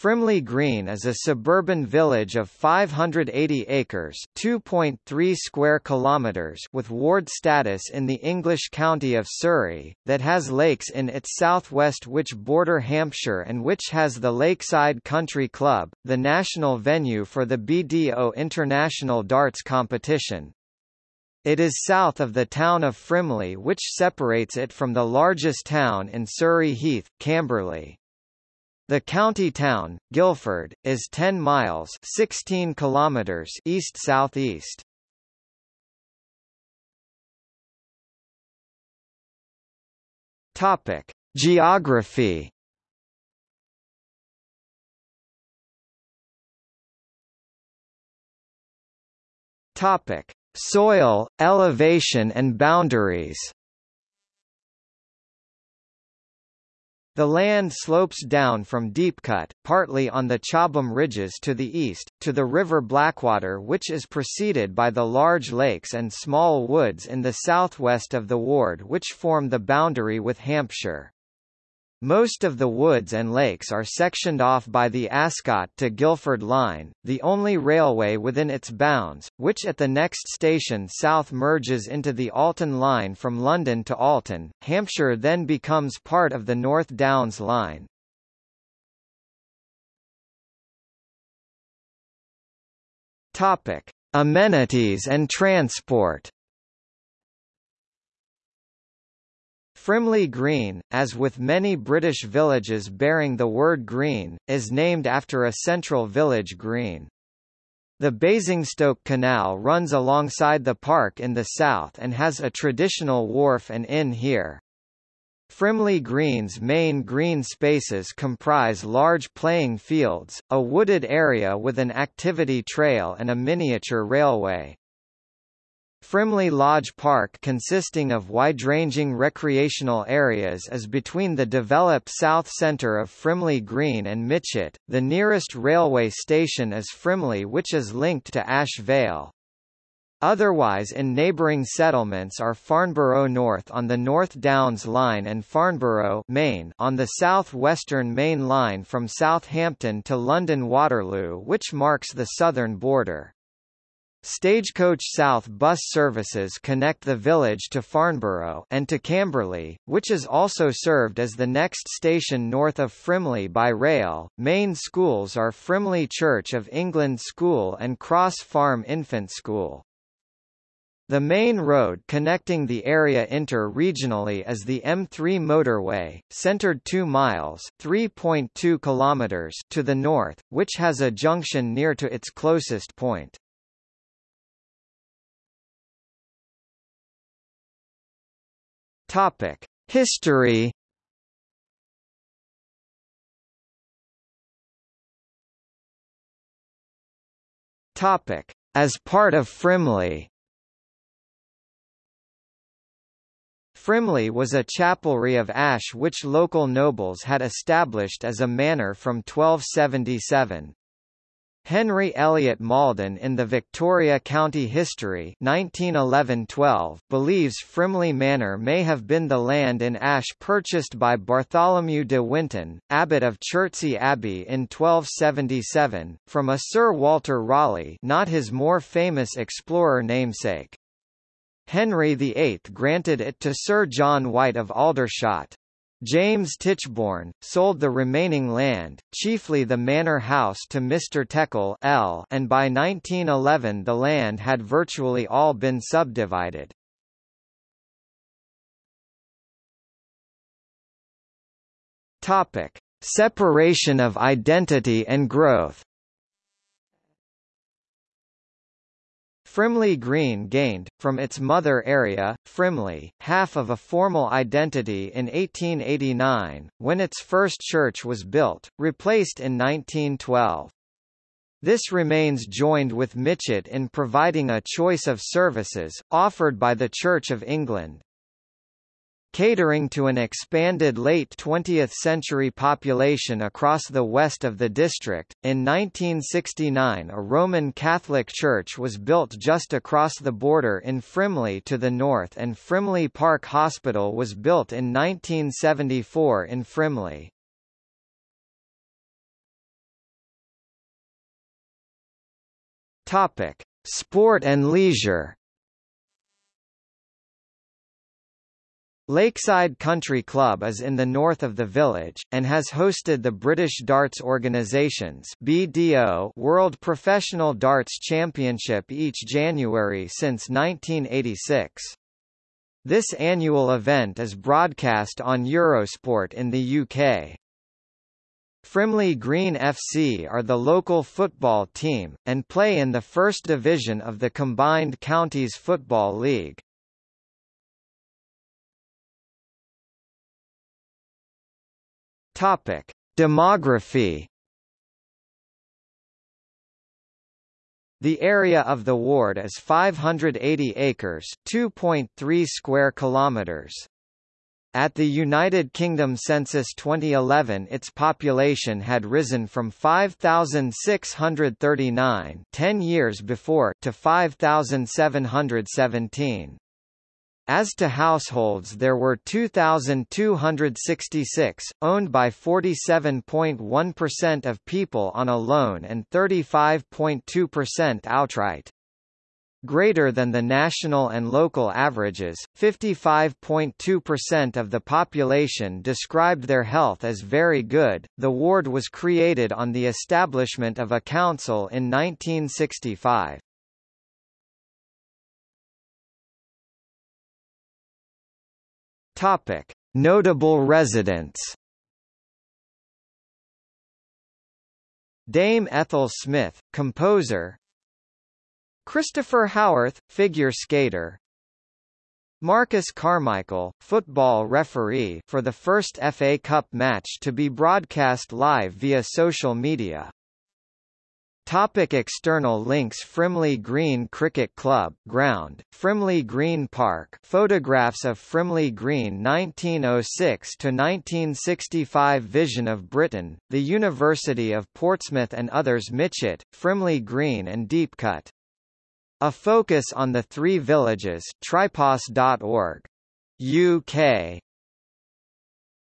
Frimley Green is a suburban village of 580 acres (2.3 square kilometers) with ward status in the English county of Surrey, that has lakes in its southwest which border Hampshire and which has the Lakeside Country Club, the national venue for the BDO International Darts competition. It is south of the town of Frimley which separates it from the largest town in Surrey Heath, Camberley. The county town, Guildford, is 10 miles 16 kilometers east-southeast. Topic: Geography. Topic: Soil, elevation and boundaries. The land slopes down from Deepcut, partly on the Chobham Ridges to the east, to the River Blackwater which is preceded by the large lakes and small woods in the southwest of the ward which form the boundary with Hampshire. Most of the woods and lakes are sectioned off by the Ascot to Guildford line, the only railway within its bounds, which at the next station south merges into the Alton line from London to Alton. Hampshire then becomes part of the North Downs line. Topic: Amenities and transport. Frimley Green, as with many British villages bearing the word green, is named after a central village green. The Basingstoke Canal runs alongside the park in the south and has a traditional wharf and inn here. Frimley Green's main green spaces comprise large playing fields, a wooded area with an activity trail and a miniature railway. Frimley Lodge Park consisting of wide-ranging recreational areas is between the developed south centre of Frimley Green and Mytchett. The nearest railway station is Frimley which is linked to Ash Vale. Otherwise in neighbouring settlements are Farnborough North on the North Downs Line and Farnborough Main on the south-western main line from Southampton to London Waterloo which marks the southern border. Stagecoach South bus services connect the village to Farnborough and to Camberley, which is also served as the next station north of Frimley by rail. Main schools are Frimley Church of England School and Cross Farm Infant School. The main road connecting the area inter-regionally is the M3 motorway, centered 2 miles (3.2 kilometers) to the north, which has a junction near to its closest point. Topic: History. Topic: As part of Frimley. Frimley was a chapelry of ash which local nobles had established as a manor from 1277. Henry Elliot Malden in the Victoria County History 1911-12 believes Frimley Manor may have been the land in Ash purchased by Bartholomew de Winton, abbot of Chertsey Abbey in 1277, from a Sir Walter Raleigh not his more famous explorer namesake. Henry VIII granted it to Sir John White of Aldershot. James Tichborne, sold the remaining land, chiefly the manor house to Mr. Teckle L and by 1911 the land had virtually all been subdivided. Topic. Separation of identity and growth Frimley Green gained, from its mother area, Frimley, half of a formal identity in 1889, when its first church was built, replaced in 1912. This remains joined with Mytchett in providing a choice of services, offered by the Church of England. Catering to an expanded late 20th century population across the west of the district, in 1969 a Roman Catholic church was built just across the border in Frimley to the north and Frimley Park Hospital was built in 1974 in Frimley. Sport and leisure Lakeside Country Club is in the north of the village, and has hosted the British Darts Organisation's BDO World Professional Darts Championship each January since 1986. This annual event is broadcast on Eurosport in the UK. Frimley Green FC are the local football team, and play in the First Division of the Combined Counties Football League. Topic: Demography. The area of the ward is 580 acres, 2.3 square kilometers. At the United Kingdom Census 2011 its population had risen from 5,639 10 years before to 5,717. As to households there were 2,266, owned by 47.1% of people on a loan and 35.2% outright. Greater than the national and local averages, 55.2% of the population described their health as very good. The ward was created on the establishment of a council in 1965. Topic: Notable residents. Dame Ethel Smyth, composer. Christopher Howarth, figure skater. Marcus Carmichael, football referee for the first FA Cup match to be broadcast live via social media. Topic external links Frimley Green Cricket Club ground, Frimley Green Park photographs of Frimley Green 1906 to 1965. Vision of Britain, the University of Portsmouth and others Mytchett, Frimley Green and Deepcut. A focus on the three villages tripos.org. UK